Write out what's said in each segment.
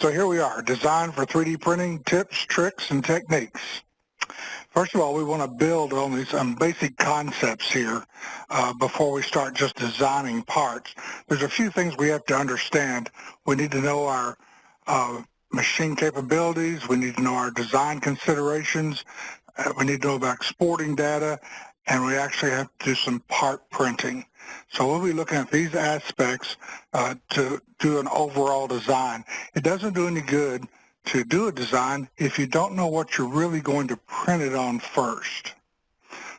So here we are, design for 3D printing tips, tricks, and techniques. First of all, we want to build on these some basic concepts here uh, before we start just designing parts. There's a few things we have to understand. We need to know our uh, machine capabilities. We need to know our design considerations. Uh, we need to know about exporting data. And we actually have to do some part printing. So we'll be looking at these aspects uh, to do an overall design. It doesn't do any good to do a design if you don't know what you're really going to print it on first.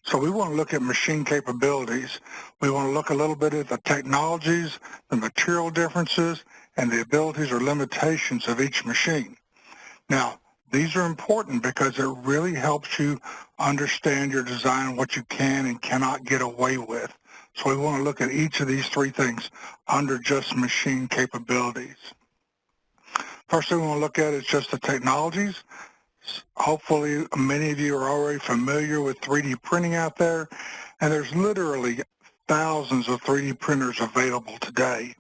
So we want to look at machine capabilities. We want to look a little bit at the technologies, the material differences, and the abilities or limitations of each machine. Now, these are important because it really helps you understand your design and what you can and cannot get away with. So we want to look at each of these three things under just machine capabilities. First thing we want to look at is just the technologies. Hopefully many of you are already familiar with 3D printing out there, and there's literally thousands of 3D printers available today.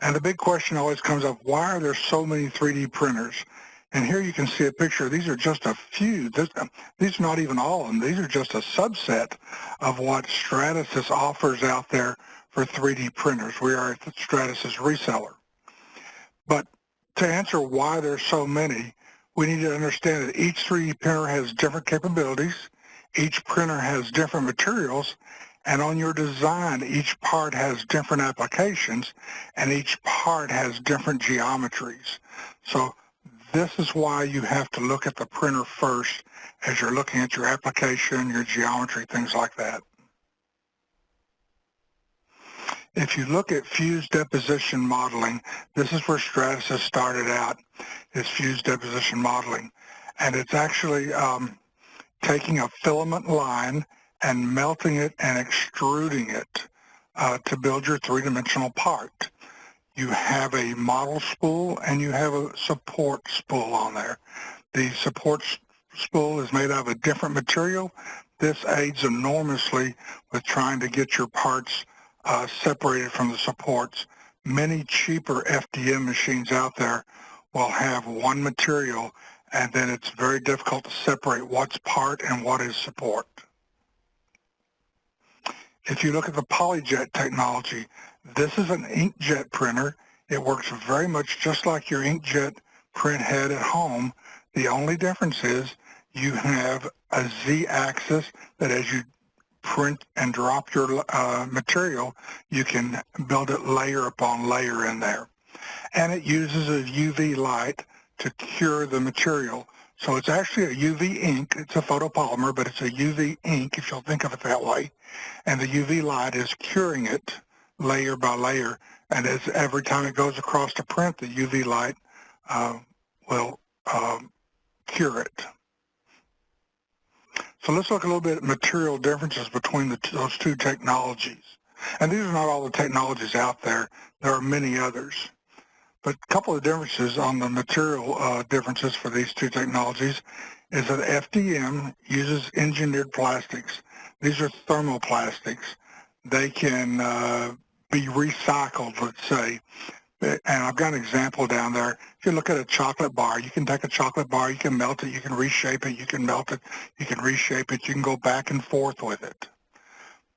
And the big question always comes up, why are there so many 3D printers? And here you can see a picture. These are just a few. This, um, these are not even all of them. These are just a subset of what Stratasys offers out there for 3D printers. We are a Stratasys reseller. But to answer why there's so many, we need to understand that each 3D printer has different capabilities, each printer has different materials, and on your design, each part has different applications, and each part has different geometries. So this is why you have to look at the printer first as you're looking at your application, your geometry, things like that. If you look at fused deposition modeling, this is where Stratasys started out, is fused deposition modeling. And it's actually um, taking a filament line and melting it and extruding it uh, to build your three-dimensional part. You have a model spool and you have a support spool on there. The support spool is made out of a different material. This aids enormously with trying to get your parts uh, separated from the supports. Many cheaper FDM machines out there will have one material and then it's very difficult to separate what's part and what is support. If you look at the PolyJet technology, this is an inkjet printer. It works very much just like your inkjet print head at home. The only difference is you have a Z-axis that as you print and drop your uh, material, you can build it layer upon layer in there. And it uses a UV light to cure the material. So it's actually a UV ink. It's a photopolymer, but it's a UV ink, if you'll think of it that way. And the UV light is curing it layer by layer. And as every time it goes across the print, the UV light uh, will um, cure it. So let's look a little bit at material differences between the, those two technologies. And these are not all the technologies out there. There are many others. But a couple of differences on the material uh, differences for these two technologies is that FDM uses engineered plastics. These are thermoplastics. They can uh, be recycled, let's say. And I've got an example down there. If you look at a chocolate bar, you can take a chocolate bar, you can melt it, you can reshape it, you can melt it, you can reshape it, you can go back and forth with it.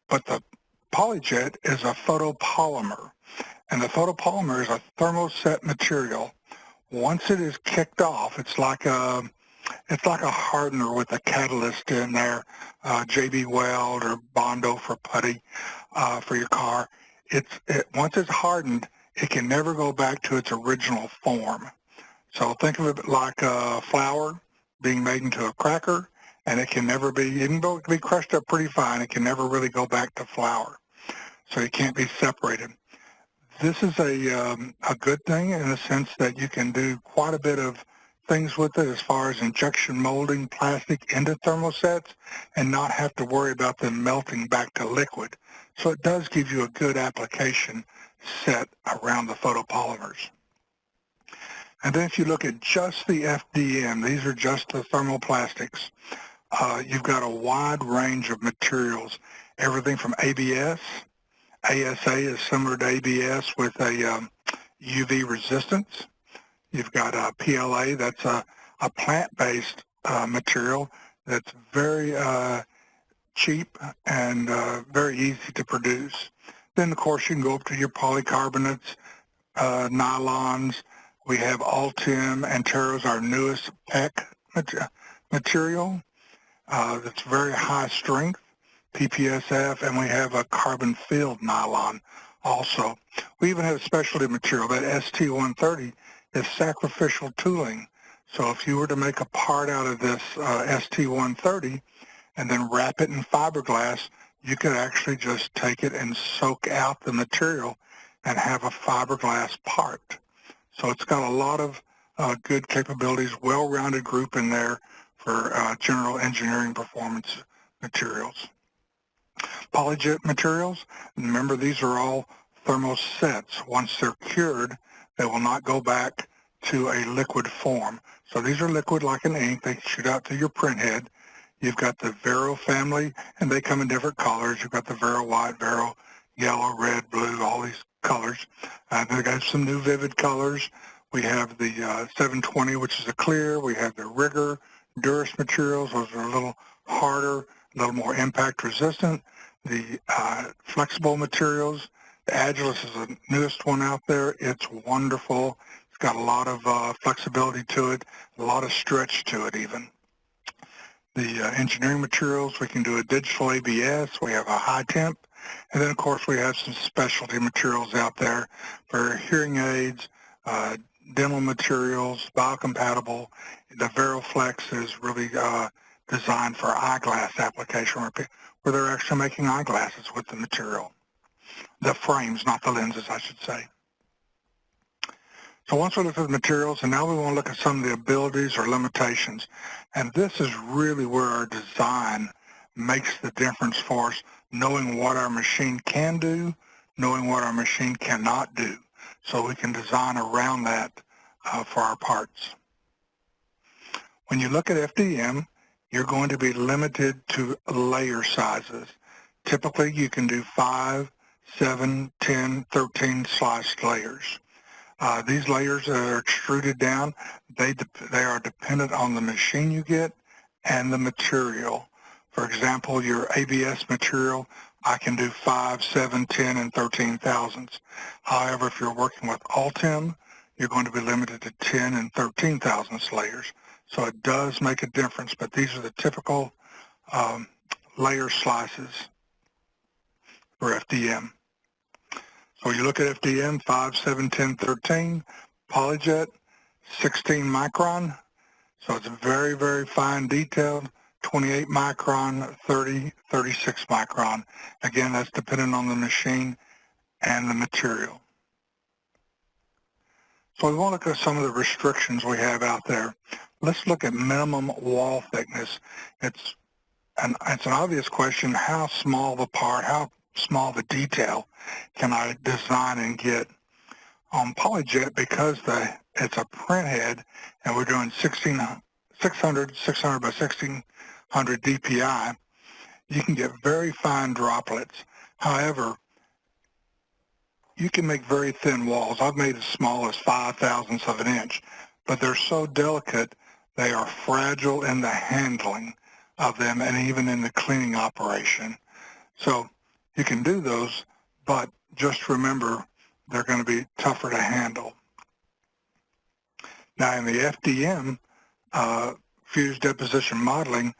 But the PolyJet is a photopolymer. And the photopolymer is a thermoset material. Once it is kicked off, it's like a it's like a hardener with a catalyst in there, uh, JB Weld or Bondo for putty uh, for your car. It's it, once it's hardened, it can never go back to its original form. So think of it like a flour being made into a cracker, and it can never be, even though it can be crushed up pretty fine, it can never really go back to flour. So it can't be separated. This is a, um, a good thing in the sense that you can do quite a bit of things with it as far as injection molding plastic into thermosets and not have to worry about them melting back to liquid. So it does give you a good application set around the photopolymers. And then if you look at just the FDM, these are just the thermoplastics, uh, you've got a wide range of materials, everything from ABS. ASA is similar to ABS with a um, UV resistance. You've got uh, PLA, that's a, a plant-based uh, material that's very uh, cheap and uh, very easy to produce. Then, of course, you can go up to your polycarbonates, uh, nylons. We have Ultem Anteros, our newest PEKK material uh, that's very high strength, PPSF, and we have a carbon-filled nylon also. We even have a specialty material, that ST130 is sacrificial tooling. So if you were to make a part out of this uh, ST130 and then wrap it in fiberglass, you could actually just take it and soak out the material and have a fiberglass part. So it's got a lot of uh, good capabilities, well-rounded group in there for uh, general engineering performance materials. Polyjet materials, remember these are all thermosets. Once they're cured, they will not go back to a liquid form. So these are liquid like an ink. They shoot out to your print head. You've got the Vero family, and they come in different colors. You've got the Vero white, Vero yellow, red, blue, all these colors. Uh, they got some new vivid colors. We have the uh, 720, which is a clear. We have the Rigur, Durus materials. Those are a little harder, a little more impact resistant. The uh, flexible materials, the Agilus is the newest one out there. It's wonderful. It's got a lot of uh, flexibility to it, a lot of stretch to it even. The uh, engineering materials, we can do a digital ABS. We have a high temp. And then, of course, we have some specialty materials out there for hearing aids, uh, dental materials, biocompatible. The VeroFlex is really uh, designed for eyeglass application where, where they're actually making eyeglasses with the material. The frames, not the lenses, I should say. So once we look at the materials, and now we want to look at some of the abilities or limitations. And this is really where our design makes the difference for us, knowing what our machine can do, knowing what our machine cannot do so we can design around that uh, for our parts. When you look at FDM, you're going to be limited to layer sizes. Typically, you can do 5, 7, 10, 13 sliced layers. Uh, these layers that are extruded down, they, they are dependent on the machine you get and the material. For example, your ABS material, I can do 5, 7, 10, and 13 thousandths. However, if you're working with Ultem, you're going to be limited to 10 and 13 thousandths layers. So it does make a difference, but these are the typical um, layer slices for FDM. So you look at FDM 5, 7, 10, 13, Polyjet 16 micron. So it's very, very fine detailed. 28 micron, 30, 36 micron. Again, that's dependent on the machine and the material. So we want to look at some of the restrictions we have out there. Let's look at minimum wall thickness. It's an, it's an obvious question, how small the part, how small the detail can I design and get? On Polyjet, because the, it's a print head and we're doing 16, 600, 600 by 1600 DPI, you can get very fine droplets. However, you can make very thin walls. I've made as small as 5 thousandths of an inch, but they're so delicate, they are fragile in the handling of them and even in the cleaning operation. So you can do those, but just remember they're going to be tougher to handle. Now in the FDM, uh, fused deposition modeling,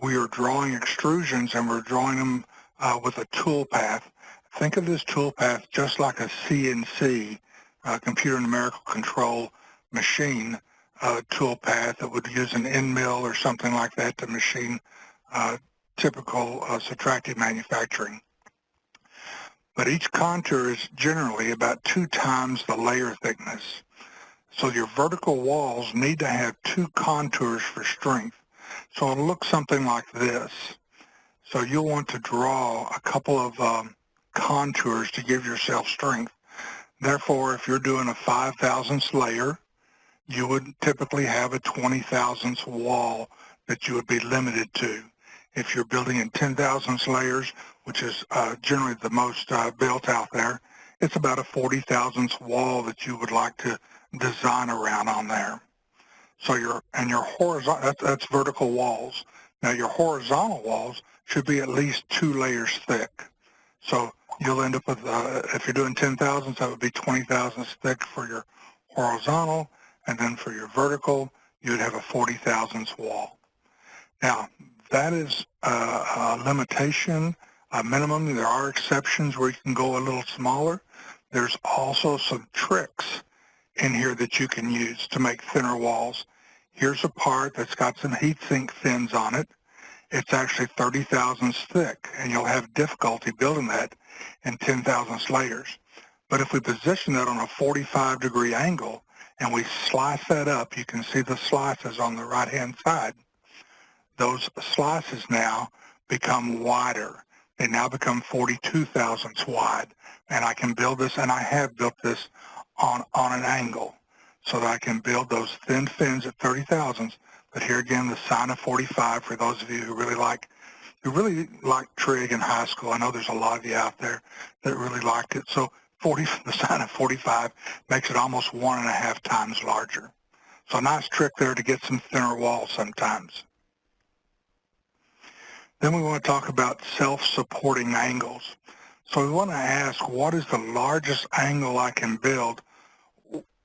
we are drawing extrusions and we're drawing them uh, with a tool path. Think of this tool path just like a CNC, uh, computer numerical control machine uh, tool path that would use an end mill or something like that to machine uh, typical uh, subtractive manufacturing. But each contour is generally about two times the layer thickness. So your vertical walls need to have two contours for strength. So it'll look something like this. So you'll want to draw a couple of um, contours to give yourself strength. Therefore, if you're doing a 5 thousandths layer, you would typically have a 20 thousandths wall that you would be limited to. If you're building in 10 thousandths layers, which is uh, generally the most uh, built out there, it's about a 40 thousandths wall that you would like to design around on there. So your and your horizontal that's, that's vertical walls. Now your horizontal walls should be at least two layers thick. So you'll end up with uh, if you're doing 10 thousandths, that would be 20 thousandths thick for your horizontal, and then for your vertical, you would have a 40 thousandths wall. Now that is a, a limitation, a minimum. There are exceptions where you can go a little smaller. There's also some tricks in here that you can use to make thinner walls. Here's a part that's got some heat sink fins on it. It's actually 30 thousandths thick, and you'll have difficulty building that in 10 thousandths layers. But if we position that on a 45 degree angle and we slice that up, you can see the slices on the right-hand side. Those slices now become wider. They now become 42 thousandths wide. And I can build this, and I have built this on, on an angle so that I can build those thin fins at 30 thousandths. But here again, the sine of 45 for those of you who really like who really like trig in high school. I know there's a lot of you out there that really liked it. So 40, the sine of 45 makes it almost one and a half times larger. So a nice trick there to get some thinner walls sometimes. Then we want to talk about self-supporting angles. So we want to ask, what is the largest angle I can build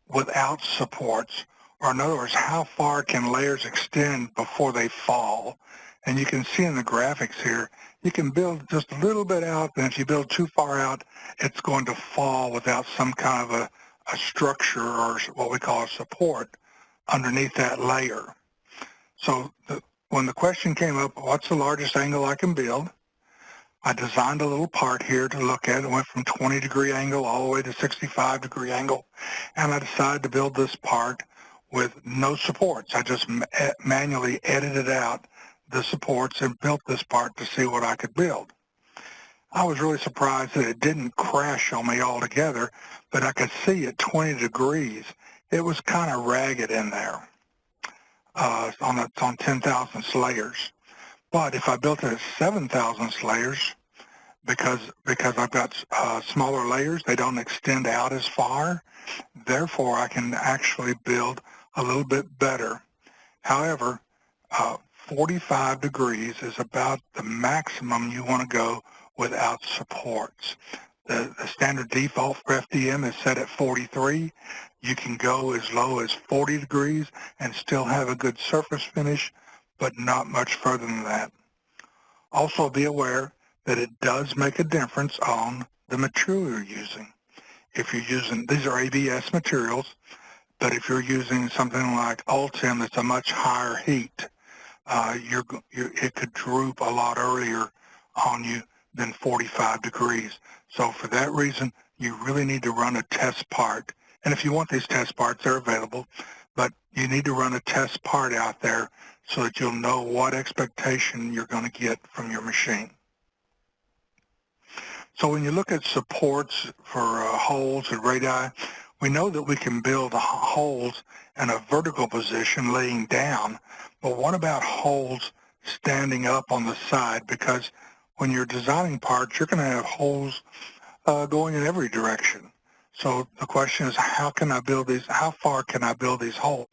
without supports? Or in other words, how far can layers extend before they fall? And you can see in the graphics here, you can build just a little bit out, and if you build too far out, it's going to fall without some kind of a, a structure or what we call a support underneath that layer. So the, when the question came up, what's the largest angle I can build? I designed a little part here to look at. It went from 20 degree angle all the way to 65 degree angle. And I decided to build this part with no supports. I just eh, manually edited out the supports and built this part to see what I could build. I was really surprised that it didn't crash on me altogether, but I could see at 20 degrees, it was kind of ragged in there uh, on, the, on 10,000 layers. But if I built it at 7,000 layers, because because I've got uh, smaller layers, they don't extend out as far. Therefore, I can actually build a little bit better. However, uh, 45 degrees is about the maximum you want to go without supports. The, the standard default for FDM is set at 43. You can go as low as 40 degrees and still have a good surface finish, but not much further than that. Also be aware that it does make a difference on the material you're using. If you're using, these are ABS materials, but if you're using something like Ultem that's a much higher heat, uh, you're, you're, it could droop a lot earlier on you than 45 degrees. So for that reason, you really need to run a test part and if you want these test parts, they're available. But you need to run a test part out there so that you'll know what expectation you're going to get from your machine. So when you look at supports for uh, holes and radii, we know that we can build holes in a vertical position laying down, but what about holes standing up on the side? Because when you're designing parts, you're going to have holes uh, going in every direction. So the question is, how can I build these, how far can I build these holes?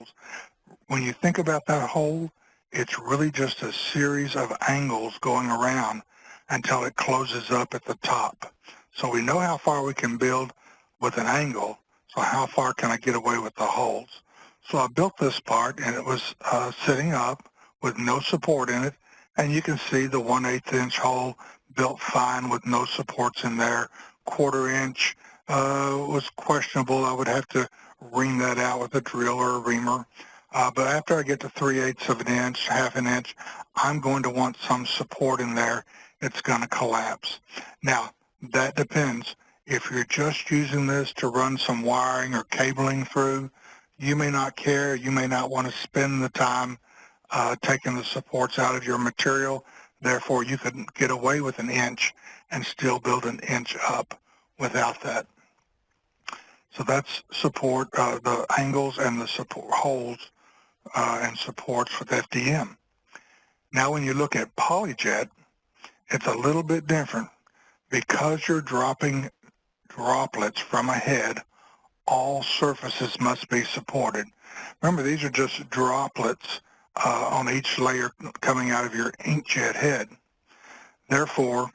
When you think about that hole, it's really just a series of angles going around until it closes up at the top. So we know how far we can build with an angle, so how far can I get away with the holes? So I built this part and it was uh, sitting up with no support in it, and you can see the 1 8 inch hole built fine with no supports in there, quarter inch, uh, was questionable. I would have to ream that out with a drill or a reamer. Uh, but after I get to 3 eighths of an inch, half an inch, I'm going to want some support in there. It's going to collapse. Now, that depends. If you're just using this to run some wiring or cabling through, you may not care. You may not want to spend the time uh, taking the supports out of your material. Therefore, you could get away with an inch and still build an inch up without that. So that's support, uh, the angles and the support holes uh, and supports with FDM. Now when you look at PolyJet, it's a little bit different. Because you're dropping droplets from a head, all surfaces must be supported. Remember, these are just droplets uh, on each layer coming out of your inkjet head. Therefore,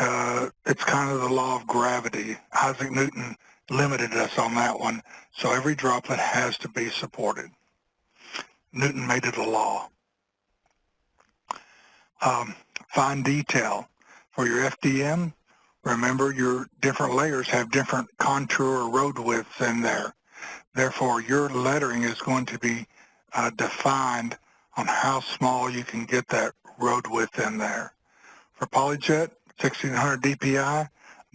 uh, it's kind of the law of gravity. Isaac Newton limited us on that one, so every droplet has to be supported. Newton made it a law. Um, fine detail. For your FDM, remember your different layers have different contour or road widths in there. Therefore, your lettering is going to be uh, defined on how small you can get that road width in there. For PolyJet 1600 DPI,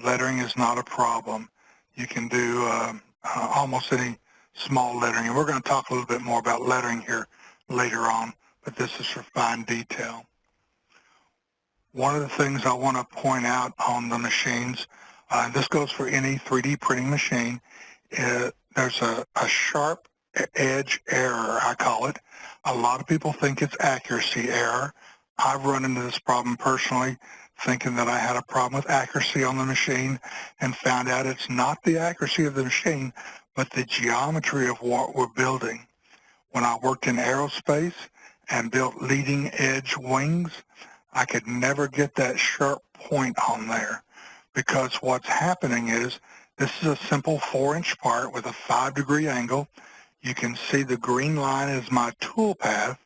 lettering is not a problem. You can do uh, uh, almost any small lettering. And we're going to talk a little bit more about lettering here later on, but this is for fine detail. One of the things I want to point out on the machines, uh, this goes for any 3D printing machine, uh, there's a, a sharp edge error, I call it. A lot of people think it's accuracy error. I've run into this problem personally, thinking that I had a problem with accuracy on the machine and found out it's not the accuracy of the machine, but the geometry of what we're building. When I worked in aerospace and built leading edge wings, I could never get that sharp point on there because what's happening is this is a simple four-inch part with a five-degree angle. You can see the green line is my tool path,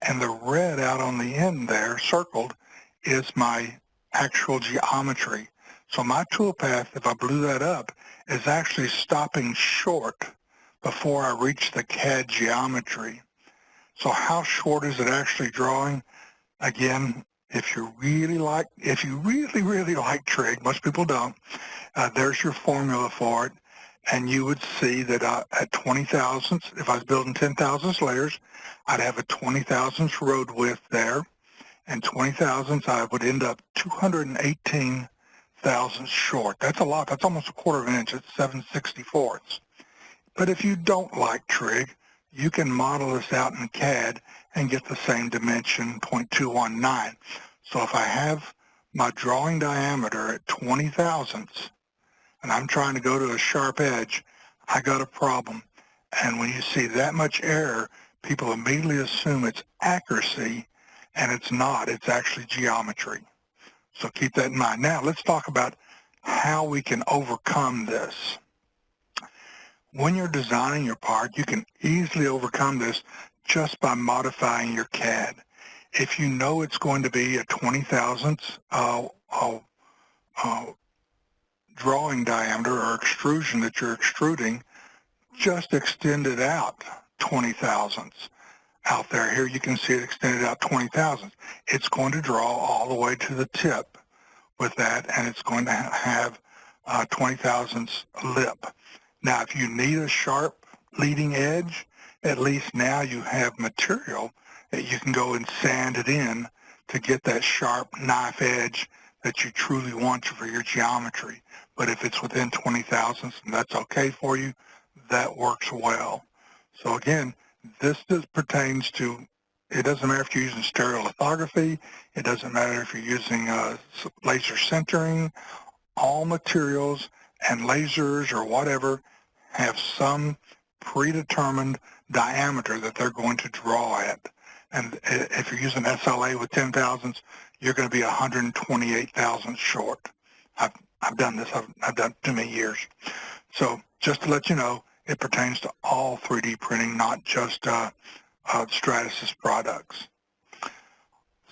and the red out on the end there, circled, is my actual geometry. So my tool path, if I blew that up, is actually stopping short before I reach the CAD geometry. So how short is it actually drawing? Again, if you really like, if you really, really like trig, most people don't, uh, there's your formula for it. And you would see that uh, at 20 thousandths, if I was building 10 thousandths layers, I'd have a 20 thousandths road width there. And 20 thousandths, I would end up 218 thousandths short. That's a lot. That's almost a quarter of an inch. It's 764ths. But if you don't like trig, you can model this out in CAD and get the same dimension, 0.219. So if I have my drawing diameter at 20 thousandths, and I'm trying to go to a sharp edge, I got a problem. And when you see that much error, people immediately assume it's accuracy, and it's not. It's actually geometry. So keep that in mind. Now let's talk about how we can overcome this. When you're designing your part, you can easily overcome this just by modifying your CAD. If you know it's going to be a 20 thousandths uh, uh, uh, drawing diameter or extrusion that you're extruding, just extend it out 20 thousandths out there. Here you can see it extended out 20 thousandths. It's going to draw all the way to the tip with that, and it's going to have uh, 20 thousandths lip. Now, if you need a sharp leading edge, at least now you have material that you can go and sand it in to get that sharp knife edge that you truly want for your geometry. But if it's within 20 thousandths and that's okay for you, that works well. So again, this pertains to, it doesn't matter if you're using stereolithography, it doesn't matter if you're using uh, laser sintering, all materials and lasers or whatever have some predetermined diameter that they're going to draw at. And if you're using SLA with 10 thousandths, you're going to be 128 thousandths short. I've, I've done this. I've, I've done too many years. So just to let you know, it pertains to all 3D printing, not just uh, uh, Stratasys products.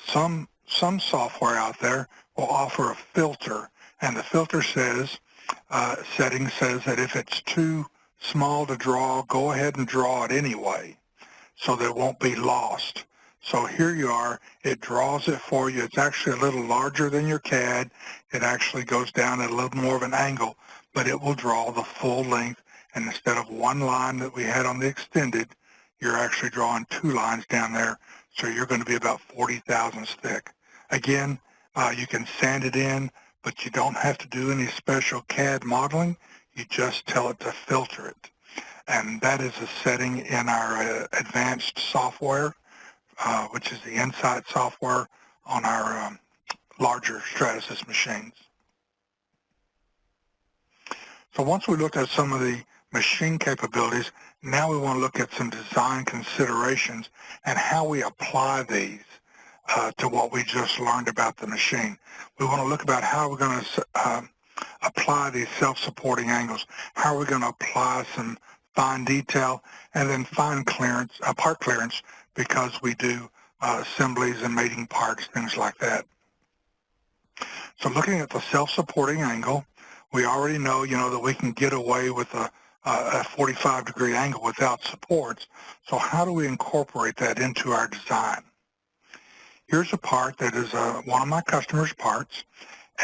Some, some software out there will offer a filter, and the filter says, uh, setting says that if it's too small to draw, go ahead and draw it anyway so that it won't be lost. So here you are. It draws it for you. It's actually a little larger than your CAD. It actually goes down at a little more of an angle, but it will draw the full length. And instead of one line that we had on the extended, you're actually drawing two lines down there. So you're going to be about 40 thousandths thick. Again, uh, you can sand it in, but you don't have to do any special CAD modeling. You just tell it to filter it. And that is a setting in our uh, advanced software which is the Insight software on our um, larger Stratasys machines. So once we looked at some of the machine capabilities, now we want to look at some design considerations and how we apply these uh, to what we just learned about the machine. We want to look about how we're going to uh, apply these self-supporting angles, how are we going to apply some fine detail, and then fine clearance, uh, part clearance, because we do uh, assemblies and mating parts, things like that. So looking at the self-supporting angle, we already know, you know, that we can get away with a, a 45 degree angle without supports. So how do we incorporate that into our design? Here's a part that is uh, one of my customer's parts,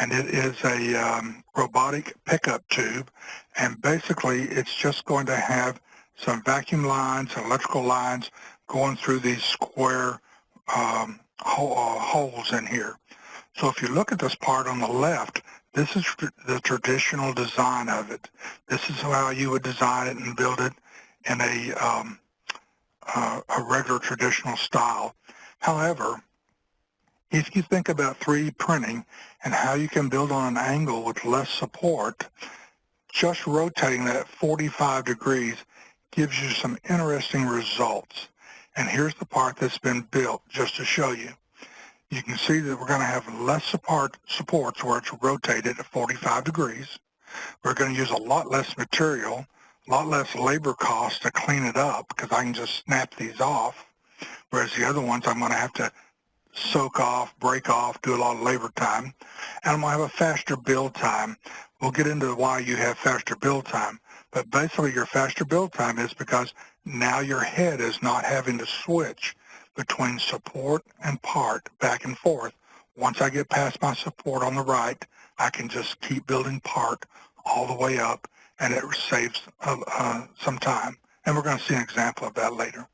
and it is a um, robotic pickup tube, and basically it's just going to have some vacuum lines electrical lines going through these square um, uh, holes in here. So if you look at this part on the left, this is the traditional design of it. This is how you would design it and build it in a, um, uh, a regular traditional style. However, if you think about 3D printing and how you can build on an angle with less support, just rotating that 45 degrees gives you some interesting results. And here's the part that's been built just to show you. You can see that we're going to have less support supports where it's rotated at 45 degrees. We're going to use a lot less material, a lot less labor cost to clean it up because I can just snap these off. Whereas the other ones I'm going to have to soak off, break off, do a lot of labor time. And I'm going to have a faster build time. We'll get into why you have faster build time. But basically your faster build time is because now your head is not having to switch between support and part back and forth. Once I get past my support on the right, I can just keep building part all the way up and it saves uh, uh, some time. And we're going to see an example of that later.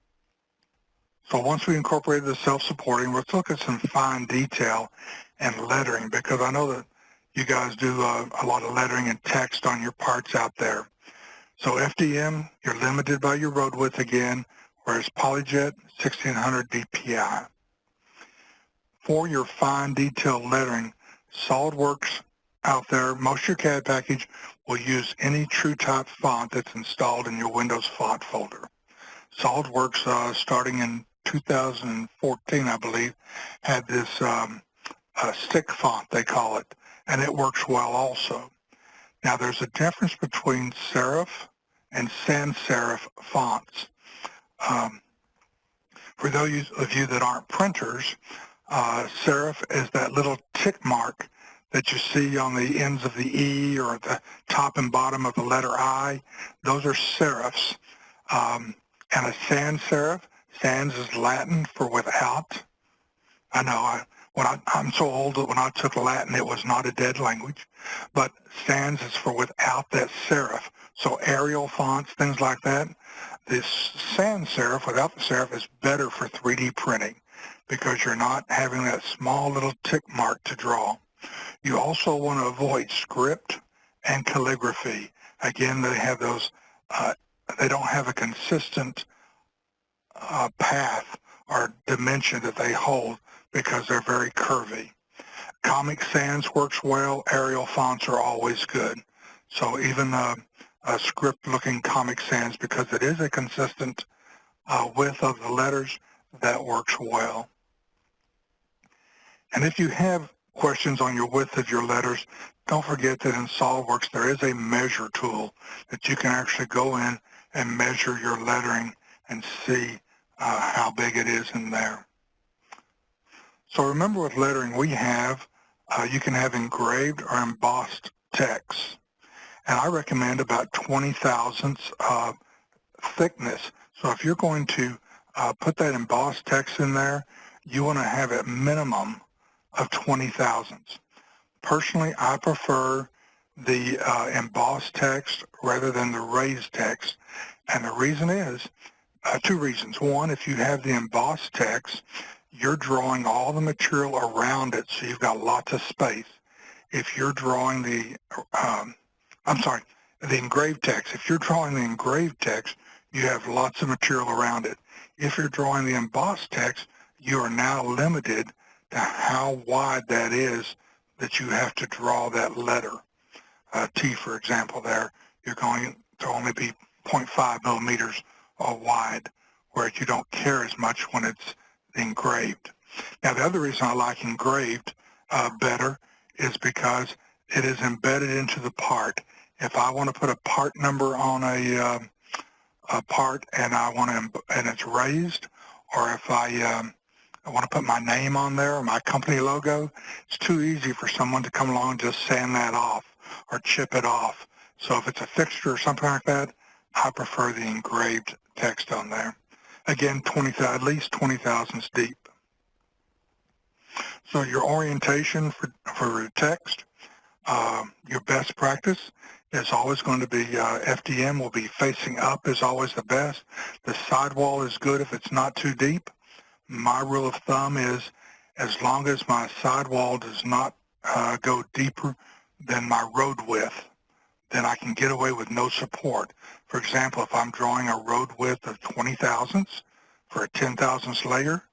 So once we incorporated the self-supporting, let's look at some fine detail and lettering because I know that you guys do uh, a lot of lettering and text on your parts out there. So FDM, you're limited by your road width again, whereas PolyJet, 1600 DPI. For your fine detail lettering, SOLIDWORKS out there, most of your CAD package will use any TrueType font that's installed in your Windows font folder. SOLIDWORKS, uh, starting in 2014, I believe, had this um, uh, stick font, they call it, and it works well also. Now, there's a difference between serif and sans serif fonts. Um, for those of you that aren't printers, uh, serif is that little tick mark that you see on the ends of the E or the top and bottom of the letter I. Those are serifs. Um, and a sans serif Sans is Latin for without. I know I, when I, I'm so old that when I took Latin, it was not a dead language. But sans is for without that serif. So Arial fonts, things like that. This sans serif without the serif is better for 3D printing because you're not having that small little tick mark to draw. You also want to avoid script and calligraphy. Again, they have those, uh, they don't have a consistent uh, path or dimension that they hold because they're very curvy. Comic Sans works well. Arial fonts are always good. So even a, script-looking Comic Sans, because it is a consistent uh, width of the letters, that works well. And if you have questions on your width of your letters, don't forget that in SOLIDWORKS there is a measure tool that you can actually go in and measure your lettering and see uh, how big it is in there. So remember with lettering we have, uh, you can have engraved or embossed text. And I recommend about 20 thousandths uh, thickness. So if you're going to uh, put that embossed text in there, you want to have a minimum of 20 thousandths. Personally, I prefer the uh, embossed text rather than the raised text. And the reason is uh, two reasons. One, if you have the embossed text, you're drawing all the material around it, so you've got lots of space. If you're drawing the, um, I'm sorry, the engraved text, if you're drawing the engraved text, you have lots of material around it. If you're drawing the embossed text, you are now limited to how wide that is that you have to draw that letter. uh, T, for example, there, you're going to only be 0.5 millimeters wide, whereas you don't care as much when it's engraved. Now, the other reason I like engraved uh, better is because it is embedded into the part. If I want to put a part number on a, uh, a part and I want to, and it's raised, or if I, um, I want to put my name on there or my company logo, it's too easy for someone to come along and just sand that off or chip it off. So if it's a fixture or something like that, I prefer the engraved text on there. Again, 20, at least 20 thousandths deep. So your orientation for, for text, uh, your best practice is always going to be uh, FDM will be facing up is always the best. The sidewall is good if it's not too deep. My rule of thumb is as long as my sidewall does not uh, go deeper than my road width, then I can get away with no support. For example, if I'm drawing a road width of 20 thousandths for a 10 thousandths layer,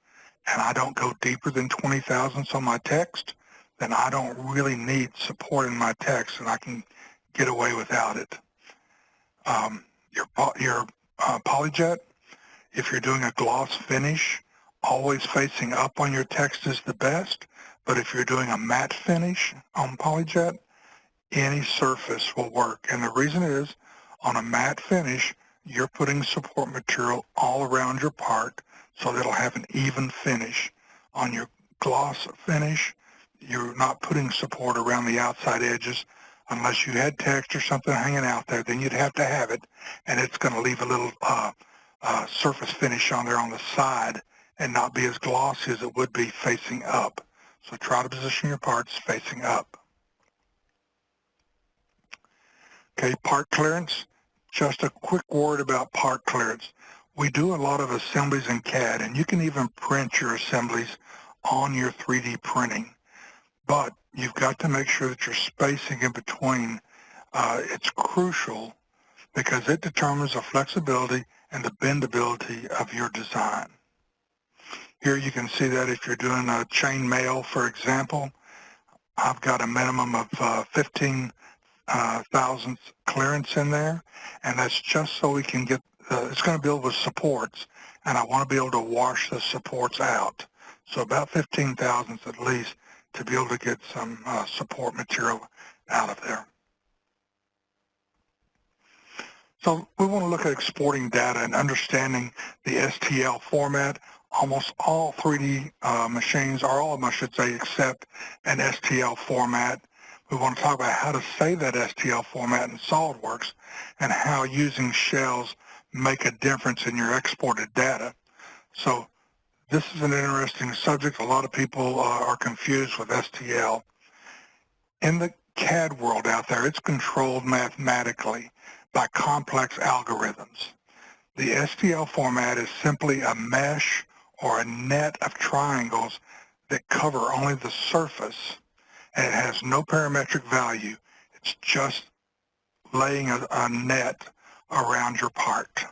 and I don't go deeper than 20 thousandths on my text, then I don't really need support in my text, and I can get away without it. Um, your your uh, polyjet, if you're doing a gloss finish, always facing up on your text is the best. But if you're doing a matte finish on polyjet, any surface will work. And the reason is, on a matte finish, you're putting support material all around your part so that it'll have an even finish. On your gloss finish, you're not putting support around the outside edges unless you had text or something hanging out there, then you'd have to have it, and it's going to leave a little uh, uh, surface finish on there on the side and not be as glossy as it would be facing up. So try to position your parts facing up. Okay, part clearance. Just a quick word about part clearance. We do a lot of assemblies in CAD, and you can even print your assemblies on your 3D printing. But you've got to make sure that your spacing in between, uh, it's crucial because it determines the flexibility and the bendability of your design. Here you can see that if you're doing a chain mail, for example, I've got a minimum of uh, 15 uh, thousandths clearance in there, and that's just so we can get, uh, it's going to build with supports, and I want to be able to wash the supports out. So about 15 thousandths at least to be able to get some uh, support material out of there. So we want to look at exporting data and understanding the STL format. Almost all 3D uh, machines, or all of them I should say, accept an STL format. We want to talk about how to save that STL format in SOLIDWORKS and how using shells make a difference in your exported data. So this is an interesting subject. A lot of people uh, are confused with STL. In the CAD world out there, it's controlled mathematically by complex algorithms. The STL format is simply a mesh or a net of triangles that cover only the surface and it has no parametric value. It's just laying a, a net around your part.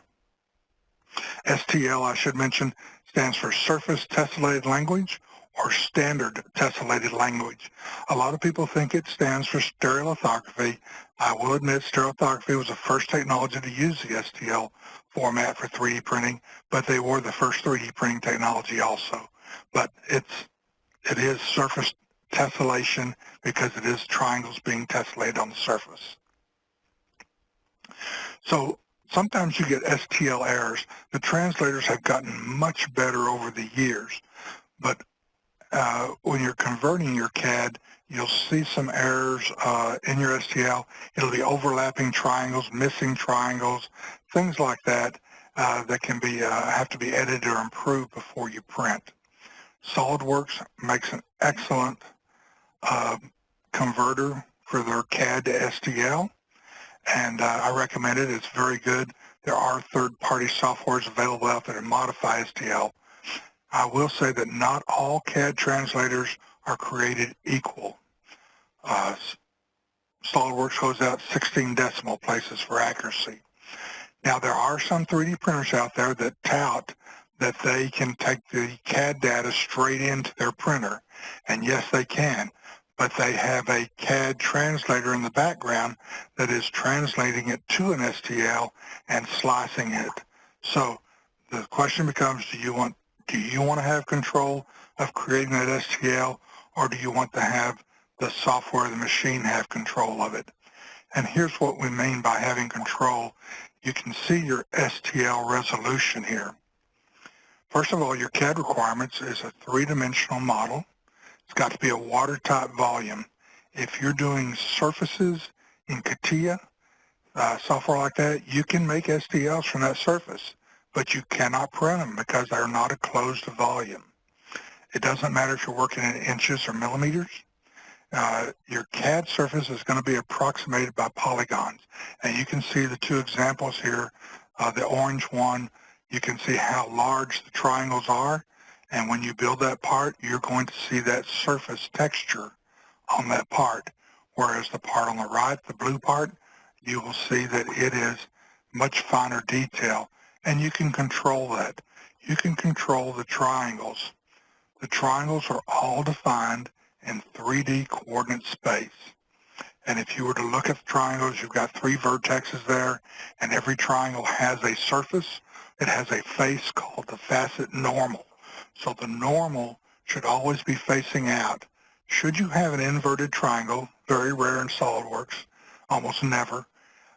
STL, I should mention, stands for Surface Tessellated Language or Standard Tessellated Language. A lot of people think it stands for stereolithography. I will admit stereolithography was the first technology to use the STL format for 3D printing, but they were the first 3D printing technology also. But it's, it is surface tessellation because it is triangles being tessellated on the surface. So sometimes you get STL errors. The translators have gotten much better over the years, but uh, when you're converting your CAD, you'll see some errors uh, in your STL. It'll be overlapping triangles, missing triangles, things like that uh, that can be uh, have to be edited or improved before you print. SOLIDWORKS makes an excellent uh, converter for their CAD to STL, and uh, I recommend it. It's very good. There are third-party softwares available out there to modify STL. I will say that not all CAD translators are created equal. Uh, SOLIDWORKS goes out 16 decimal places for accuracy. Now, there are some 3D printers out there that tout that they can take the CAD data straight into their printer. And yes, they can but they have a CAD translator in the background that is translating it to an STL and slicing it. So the question becomes, do you want do you want to have control of creating that STL or do you want to have the software, the machine have control of it? And here's what we mean by having control. You can see your STL resolution here. First of all, your CAD requirements is a three-dimensional model. It's got to be a watertight volume. If you're doing surfaces in CATIA, uh, software like that, you can make STLs from that surface, but you cannot print them because they're not a closed volume. It doesn't matter if you're working in inches or millimeters. Uh, your CAD surface is going to be approximated by polygons. And you can see the two examples here. Uh, the orange one, you can see how large the triangles are. And when you build that part, you're going to see that surface texture on that part. Whereas the part on the right, the blue part, you will see that it is much finer detail. And you can control that. You can control the triangles. The triangles are all defined in 3D coordinate space. And if you were to look at the triangles, you've got three vertexes there, and every triangle has a surface. It has a face called the facet normal. So the normal should always be facing out. Should you have an inverted triangle, very rare in SOLIDWORKS, almost never,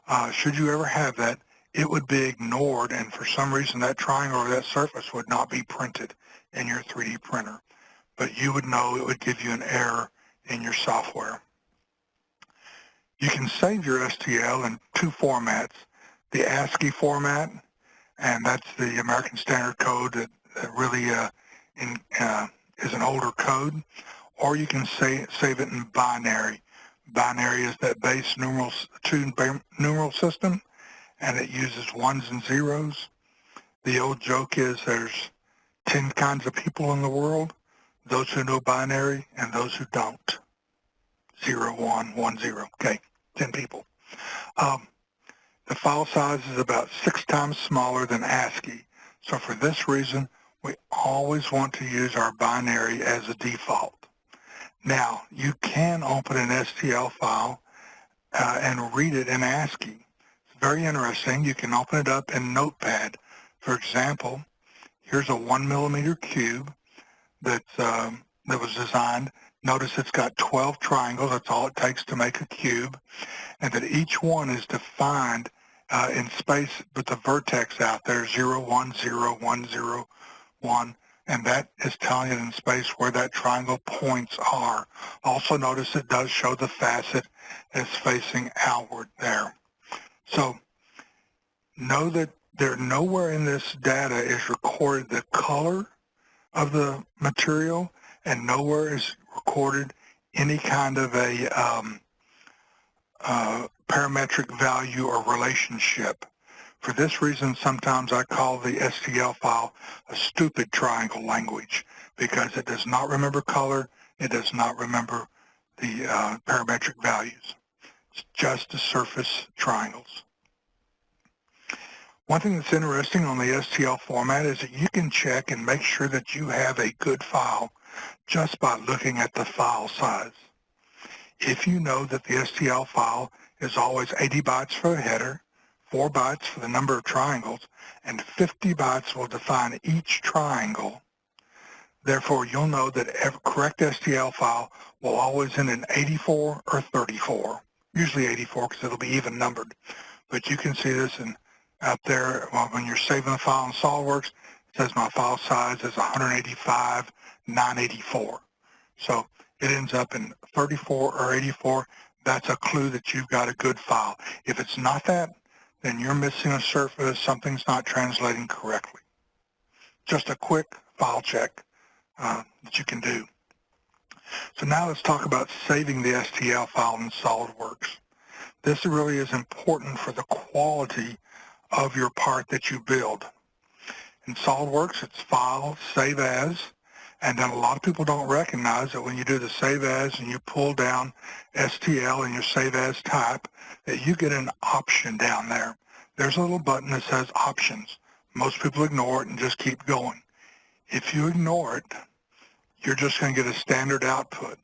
uh, should you ever have that, it would be ignored, and for some reason that triangle or that surface would not be printed in your 3D printer but you would know it would give you an error in your software. You can save your STL in two formats, the ASCII format, and that's the American Standard Code that, that really uh, in, uh, is an older code, or you can say, save it in binary. Binary is that base numeral, two numeral system, and it uses ones and zeros. The old joke is there's 10 kinds of people in the world, those who know binary and those who don't. Zero, one, one, zero. Okay, 10 people. Um, the file size is about six times smaller than ASCII. So for this reason, we always want to use our binary as a default. Now, you can open an STL file uh, and read it in ASCII. It's very interesting. You can open it up in Notepad. For example, here's a one millimeter cube that um, that was designed. Notice it's got 12 triangles. That's all it takes to make a cube. And that each one is defined uh, in space with the vertex out there, 0, 1, 0, 1, 0, 1. And that is telling it in space where that triangle points are. Also notice it does show the facet as facing outward there. So know that there nowhere in this data is recorded the color of the material and nowhere is recorded any kind of a um, uh, parametric value or relationship. For this reason, sometimes I call the STL file a stupid triangle language because it does not remember color, it does not remember the uh, parametric values. It's just the surface triangles. One thing that's interesting on the STL format is that you can check and make sure that you have a good file just by looking at the file size. If you know that the STL file is always 80 bytes for a header, 4 bytes for the number of triangles, and 50 bytes will define each triangle, therefore you'll know that every correct STL file will always end in 84 or 34, usually 84 because it'll be even numbered. But you can see this in out there when you're saving the file in SOLIDWORKS. It says my file size is 185, 984. So it ends up in 34 or 84. That's a clue that you've got a good file. If it's not that, then you're missing a surface. Something's not translating correctly. Just a quick file check uh, that you can do. So now let's talk about saving the STL file in SOLIDWORKS. This really is important for the quality of your part that you build. In SOLIDWORKS, it's File, Save As, and then a lot of people don't recognize that when you do the Save As and you pull down STL and your Save As type, that you get an option down there. There's a little button that says Options. Most people ignore it and just keep going. If you ignore it, you're just going to get a standard output.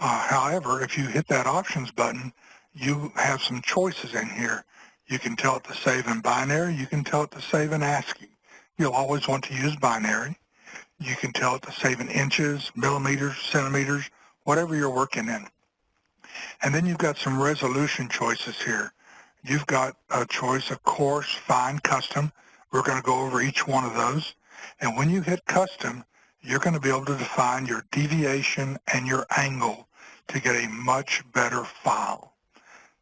Uh, however, if you hit that options button, you have some choices in here. You can tell it to save in binary. You can tell it to save in ASCII. You'll always want to use binary. You can tell it to save in inches, millimeters, centimeters, whatever you're working in. And then you've got some resolution choices here. You've got a choice of coarse, fine, custom. We're going to go over each one of those. And when you hit custom, you're going to be able to define your deviation and your angle to get a much better file.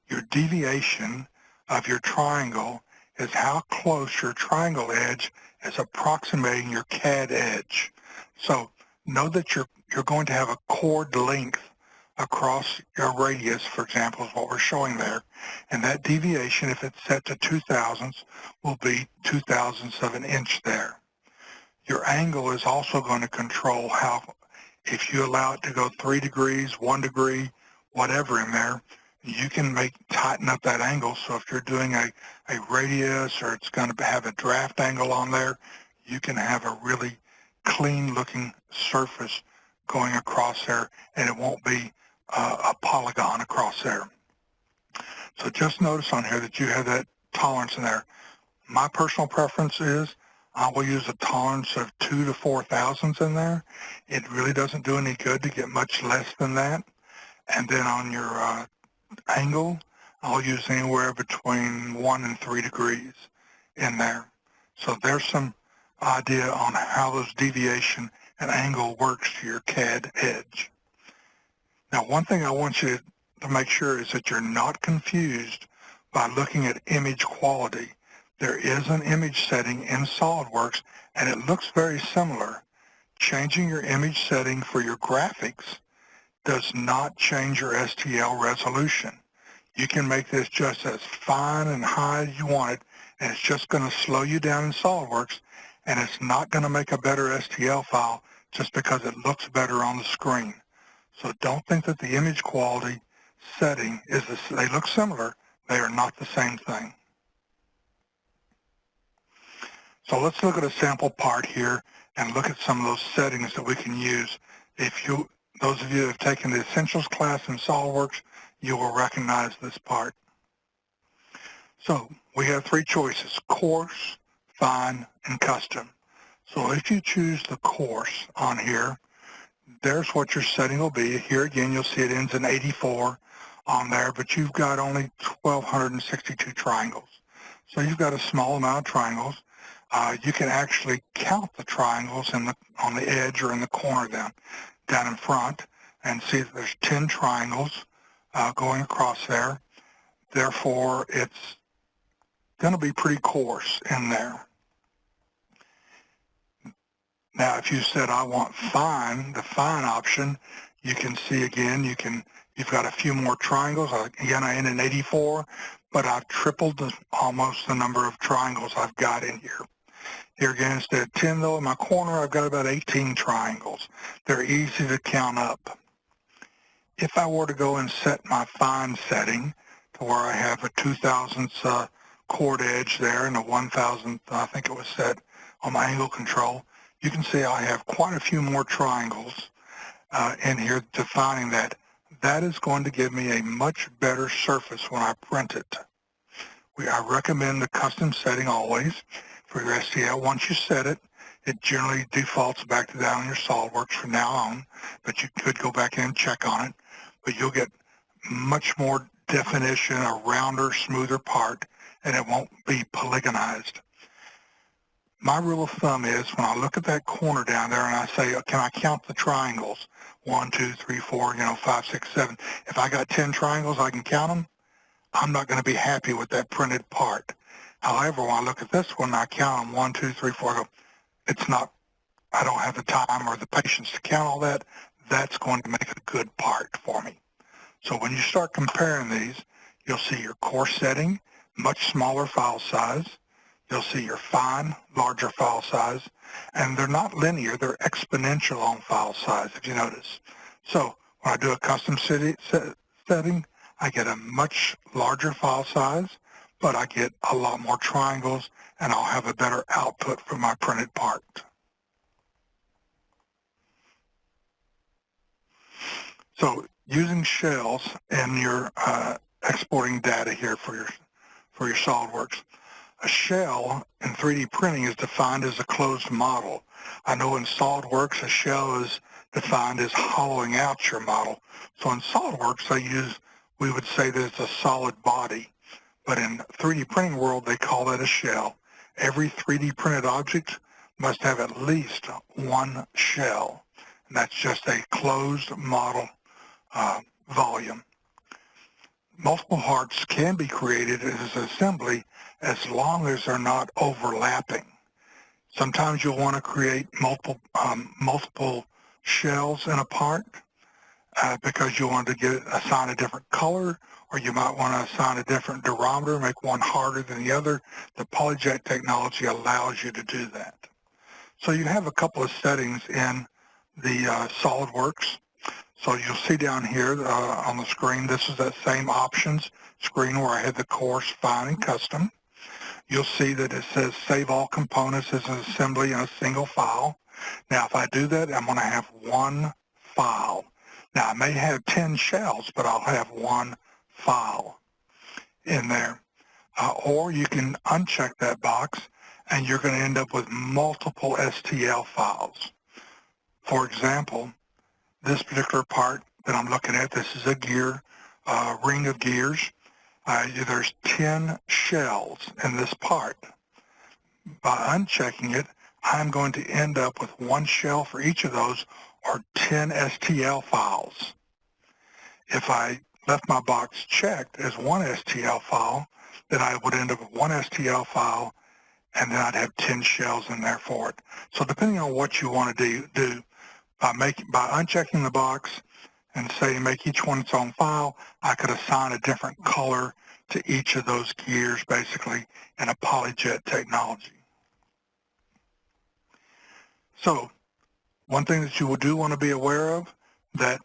Your deviation of your triangle is how close your triangle edge is approximating your CAD edge. So know that you're, you're going to have a chord length across your radius, for example, is what we're showing there. And that deviation, if it's set to two thousandths, will be two thousandths of an inch there. Your angle is also going to control how, if you allow it to go three degrees, one degree, whatever in there, you can make tighten up that angle. So if you're doing a, a radius or it's going to have a draft angle on there, you can have a really clean looking surface going across there and it won't be uh, a polygon across there. So just notice on here that you have that tolerance in there. My personal preference is I will use a tolerance of two to four thousandths in there. It really doesn't do any good to get much less than that. And then on your uh, angle, I'll use anywhere between one and three degrees in there. So there's some idea on how those deviation and angle works to your CAD edge. Now, one thing I want you to make sure is that you're not confused by looking at image quality. There is an image setting in SOLIDWORKS, and it looks very similar. Changing your image setting for your graphics does not change your STL resolution. You can make this just as fine and high as you want it, and it's just going to slow you down in SOLIDWORKS, and it's not going to make a better STL file just because it looks better on the screen. So don't think that the image quality setting is, this, they look similar, they are not the same thing. So let's look at a sample part here and look at some of those settings that we can use. If you, those of you who have taken the Essentials class in SOLIDWORKS, you will recognize this part. So we have three choices, coarse, fine, and custom. So if you choose the coarse on here, there's what your setting will be. Here again, you'll see it ends in 84 on there, but you've got only 1,262 triangles. So you've got a small amount of triangles. Uh, you can actually count the triangles in the, on the edge or in the corner down, down in front and see that there's 10 triangles uh, going across there. Therefore, it's going to be pretty coarse in there. Now, if you said, I want fine, the fine option, you can see again, you can, you've got a few more triangles. Again, I ended in 84, but I've tripled the, almost the number of triangles I've got in here. Here again, instead of 10 though, in my corner, I've got about 18 triangles. They're easy to count up. If I were to go and set my fine setting to where I have a 2,000th uh, chord edge there and a 1,000th, I think it was set on my angle control, you can see I have quite a few more triangles uh, in here defining that. That is going to give me a much better surface when I print it. We, I recommend the custom setting always your STL. Once you set it, it generally defaults back to that on your SOLIDWORKS from now on, but you could go back in and check on it. But you'll get much more definition, a rounder, smoother part, and it won't be polygonized my rule of thumb is when I look at that corner down there and I say, oh, can I count the triangles? One, two, three, four, you know, five, six, seven. If I got 10 triangles, I can count them. I'm not going to be happy with that printed part. However, when I look at this one, I count them one, two, three, four. I go, it's not, I don't have the time or the patience to count all that. That's going to make a good part for me. So when you start comparing these, you'll see your coarse setting, much smaller file size, You'll see your fine, larger file size, and they're not linear, they're exponential on file size, if you notice. So when I do a custom city setting, I get a much larger file size, but I get a lot more triangles, and I'll have a better output for my printed part. So using shells in your uh, exporting data here for your for your SOLIDWORKS. A shell in 3D printing is defined as a closed model. I know in SOLIDWORKS a shell is defined as hollowing out your model. So in SOLIDWORKS I use, we would say that it's a solid body. But in 3D printing world they call that a shell. Every 3D printed object must have at least one shell. And that's just a closed model uh, volume. Multiple hearts can be created as assembly as long as they're not overlapping. Sometimes you'll want to create multiple um, multiple shells in a part uh, because you want to get assign a different color or you might want to assign a different durometer, make one harder than the other. The PolyJet technology allows you to do that. So you have a couple of settings in the uh, SolidWorks. So you'll see down here uh, on the screen, this is that same options screen where I had the coarse, fine, and custom. You'll see that it says save all components as an assembly in a single file. Now, if I do that, I'm going to have one file. Now, I may have 10 shells, but I'll have one file in there. Uh, or you can uncheck that box, and you're going to end up with multiple STL files. For example, this particular part that I'm looking at, this is a gear, uh, ring of gears. Uh, there's 10 shells in this part. By unchecking it, I'm going to end up with one shell for each of those or 10 STL files. If I left my box checked as one STL file, then I would end up with one STL file and then I'd have 10 shells in there for it. So depending on what you want to do, do by, making, by unchecking the box and say make each one its own file, I could assign a different color to each of those gears basically in a PolyJet technology. So one thing that you do want to be aware of that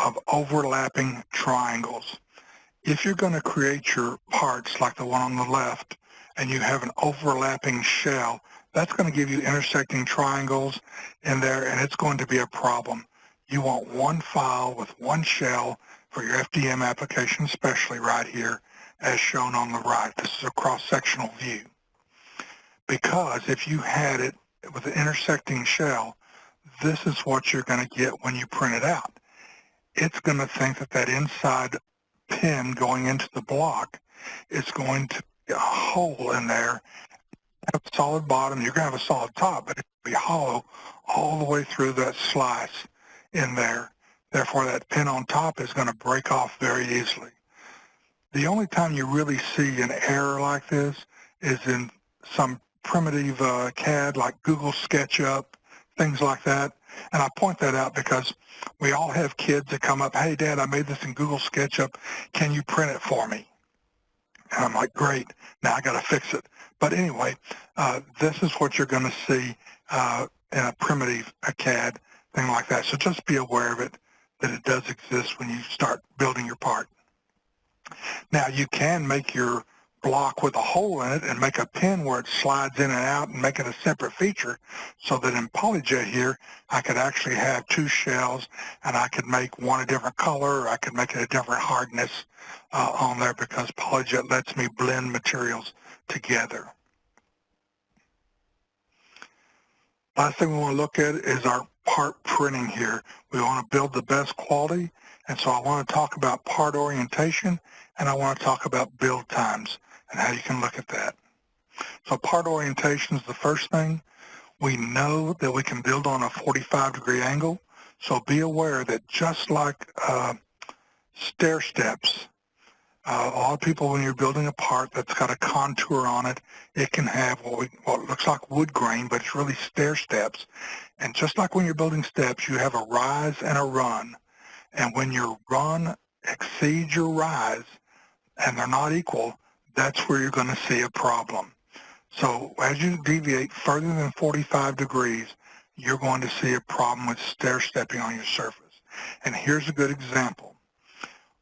of overlapping triangles. If you're going to create your parts like the one on the left and you have an overlapping shell, that's going to give you intersecting triangles in there, and it's going to be a problem. You want one file with one shell for your FDM application, especially right here, as shown on the right. This is a cross-sectional view. Because if you had it with an intersecting shell, this is what you're going to get when you print it out. It's going to think that that inside pin going into the block is going to be a hole in there have a solid bottom, you're going to have a solid top, but it'll be hollow all the way through that slice in there. Therefore, that pin on top is going to break off very easily. The only time you really see an error like this is in some primitive uh, CAD like Google SketchUp, things like that. And I point that out because we all have kids that come up, hey, Dad, I made this in Google SketchUp. Can you print it for me? And I'm like, great, now I got to fix it. But anyway, uh, this is what you're going to see uh, in a primitive a CAD, thing like that. So just be aware of it, that it does exist when you start building your part. Now you can make your block with a hole in it and make a pin where it slides in and out and make it a separate feature so that in PolyJet here I could actually have two shells and I could make one a different color or I could make it a different hardness uh, on there because PolyJet lets me blend materials together. Last thing we want to look at is our part printing here. We want to build the best quality and so I want to talk about part orientation and I want to talk about build times and how you can look at that. So part orientation is the first thing. We know that we can build on a 45 degree angle, so be aware that just like uh, stair steps, uh, a lot of people, when you're building a part that's got a contour on it, it can have what, we, what looks like wood grain, but it's really stair steps. And just like when you're building steps, you have a rise and a run. And when your run exceeds your rise, and they're not equal, that's where you're going to see a problem. So as you deviate further than 45 degrees, you're going to see a problem with stair stepping on your surface. And here's a good example.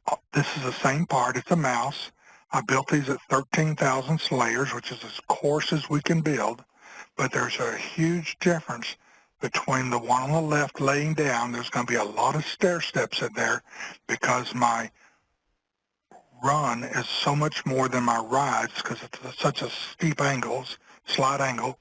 Uh, this is the same part. It's a mouse. I built these at 13,000 layers, which is as coarse as we can build, but there's a huge difference between the one on the left laying down. There's going to be a lot of stair steps in there because my run is so much more than my rides because it's such a steep angles, slight angle.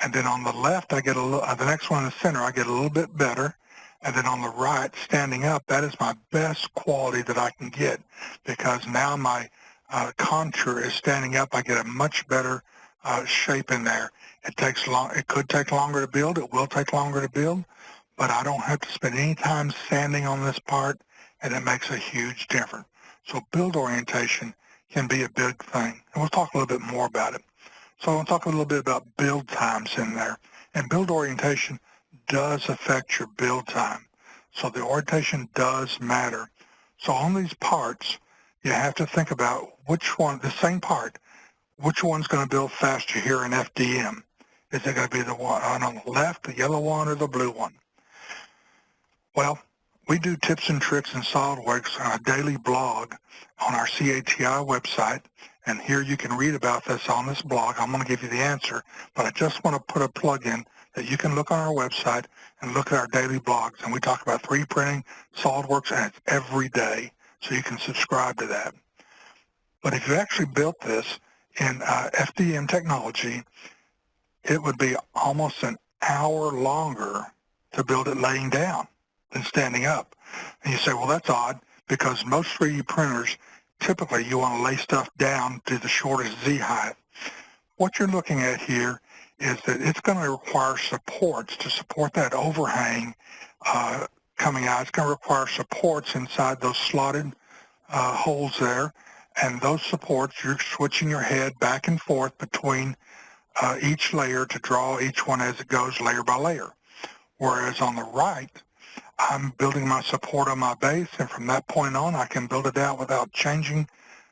And then on the left, I get a little, uh, the next one in the center, I get a little bit better. And then on the right, standing up, that is my best quality that I can get because now my uh, contour is standing up. I get a much better uh, shape in there. It takes long. It could take longer to build. It will take longer to build, but I don't have to spend any time sanding on this part, and it makes a huge difference. So build orientation can be a big thing, and we'll talk a little bit more about it. So I want to talk a little bit about build times in there. And build orientation does affect your build time. So the orientation does matter. So on these parts, you have to think about which one, the same part, which one's going to build faster here in FDM. Is it going to be the one uh, on the left, the yellow one, or the blue one? Well, we do tips and tricks in SOLIDWORKS on a daily blog on our CATI website, and here you can read about this on this blog. I'm going to give you the answer, but I just want to put a plug in that you can look on our website and look at our daily blogs, and we talk about 3D printing, SOLIDWORKS, and it's every day, so you can subscribe to that. But if you actually built this in uh, FDM technology, it would be almost an hour longer to build it laying down than standing up. And you say, well, that's odd because most 3D printers, typically you want to lay stuff down to the shortest Z height. What you're looking at here is that it's going to require supports to support that overhang uh, coming out. It's going to require supports inside those slotted uh, holes there. And those supports, you're switching your head back and forth between uh, each layer to draw each one as it goes layer by layer. Whereas on the right, I'm building my support on my base, and from that point on, I can build it out without changing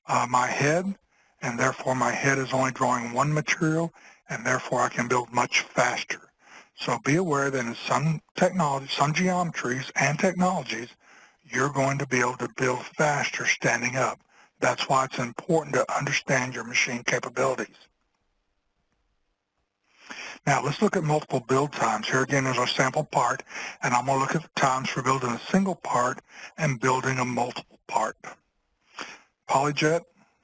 uh, my head, and therefore my head is only drawing one material, and therefore I can build much faster. So be aware that in some technologies, some geometries and technologies, you're going to be able to build faster standing up. That's why it's important to understand your machine capabilities. Now let's look at multiple build times. Here again is our sample part, and I'm going to look at the times for building a single part and building a multiple part. PolyJet,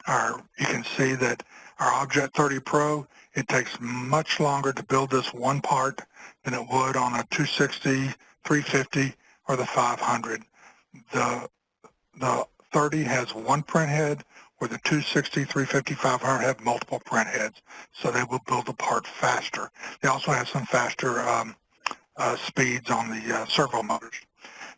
our, you can see that our Objet 30 Pro, it takes much longer to build this one part than it would on a 260, 350, or the 500. The, the 30 has one print head, where the 260, 350, 500 have multiple print heads, so they will build the part faster. They also have some faster um, uh, speeds on the uh, servo motors.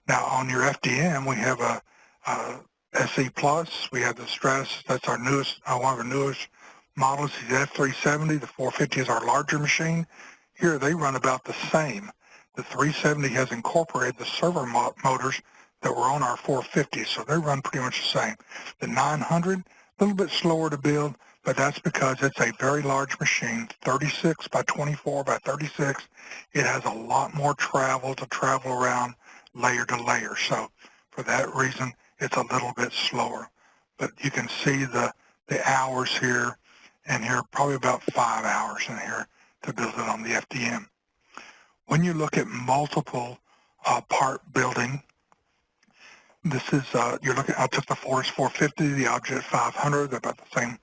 Now on your FDM, we have a, a SE Plus, we have the Stratus, that's our newest, uh, one of our newest models, the F370, the 450 is our larger machine. Here they run about the same. The 370 has incorporated the servo mo motors that were on our 450, so they run pretty much the same. The 900, a little bit slower to build, but that's because it's a very large machine, 36 by 24 by 36. It has a lot more travel to travel around layer to layer. So for that reason, it's a little bit slower. But you can see the, the hours here, and here probably about five hours in here to build it on the FDM. When you look at multiple uh, part building, this is, uh, you're looking, I took the Fortus 450, the Objet 500, they're about the same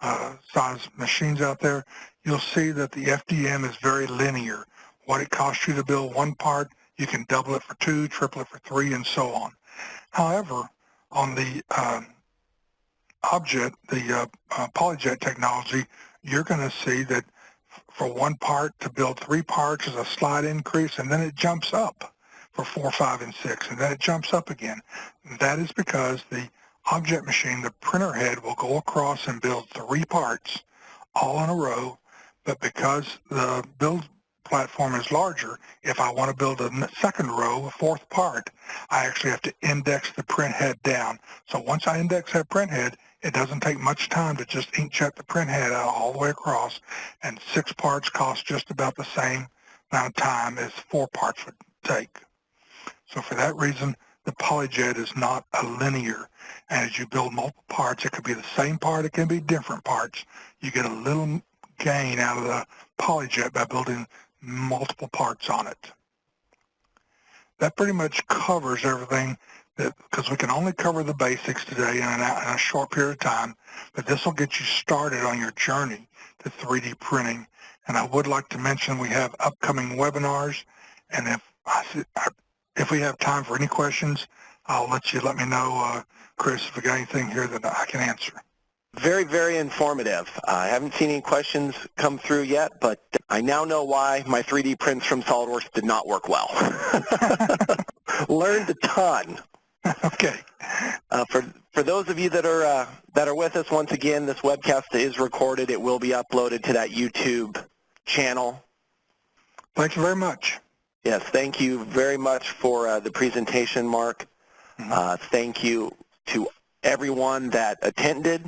uh, size machines out there. You'll see that the FDM is very linear. What it costs you to build one part, you can double it for two, triple it for three, and so on. However, on the uh, Objet, the uh, uh, PolyJet technology, you're going to see that for one part to build three parts is a slight increase, and then it jumps up for 4, 5, and 6, and then it jumps up again. That is because the Objet machine, the printer head, will go across and build three parts all in a row, but because the build platform is larger, if I want to build a second row, a fourth part, I actually have to index the print head down. So once I index that print head, it doesn't take much time to just inkjet the print head out all the way across, and six parts cost just about the same amount of time as four parts would take. So for that reason, the PolyJet is not a linear. And as you build multiple parts, it could be the same part, it can be different parts. You get a little gain out of the PolyJet by building multiple parts on it. that pretty much covers everything because we can only cover the basics today in, an, in a short period of time, but this will get you started on your journey to 3D printing. And I would like to mention we have upcoming webinars, and if I, if we have time for any questions, I'll let you let me know, uh, Chris, if we got anything here that I can answer. Very, very informative. Uh, I haven't seen any questions come through yet, but I now know why my 3D prints from SOLIDWORKS did not work well. Learned a ton. Okay. Uh, for for those of you that are uh, that are with us, once again, this webcast is recorded. It will be uploaded to that YouTube channel. Thank you very much. Yes, thank you very much for uh, the presentation, Mark. Mm -hmm. thank you to everyone that attended